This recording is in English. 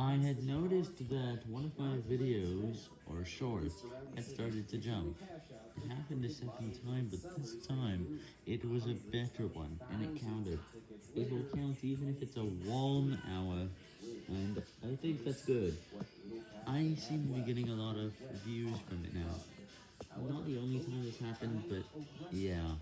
I had noticed that one of my videos, or shorts, had started to jump. It happened a second time, but this time, it was a better one, and it counted. It will count even if it's a warm hour, and I think that's good. I seem to be getting a lot of views from it now. Not the only time this happened, but yeah.